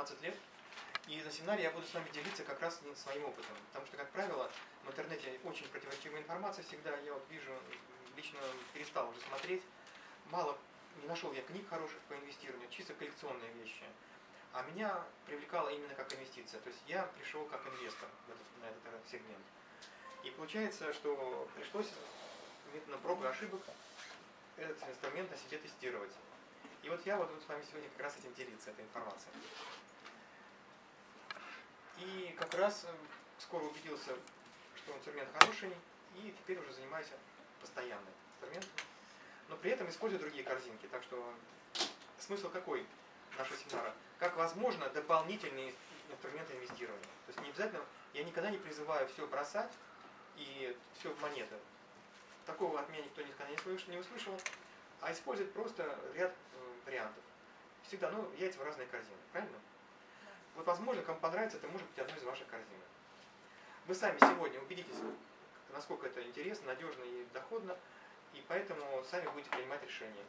16 лет. И на семинаре я буду с вами делиться как раз своим опытом. Потому что, как правило, в интернете очень противоречивая информация всегда. Я вот вижу, лично перестал уже смотреть. Мало, не нашел я книг хороших по инвестированию, чисто коллекционные вещи. А меня привлекало именно как инвестиция. То есть я пришел как инвестор в этот, на этот сегмент. И получается, что пришлось методом проб ошибок этот инструмент на себе тестировать. Вот я вот с вами сегодня как раз этим делиться, этой информацией. И как раз э, скоро убедился, что инструмент хороший, и теперь уже занимаюсь постоянно инструментом. Но при этом использую другие корзинки. Так что смысл какой нашего семинара? Как возможно дополнительные инструменты инвестирования. То есть не обязательно, я никогда не призываю все бросать и все в монеты. Такого от меня никто никогда не услышал. А использовать просто ряд вариантов. Всегда, ну, яйца в разные корзины, правильно? Вот, возможно, кому понравится, это может быть одной из ваших корзин. Вы сами сегодня убедитесь, насколько это интересно, надежно и доходно, и поэтому сами будете принимать решения.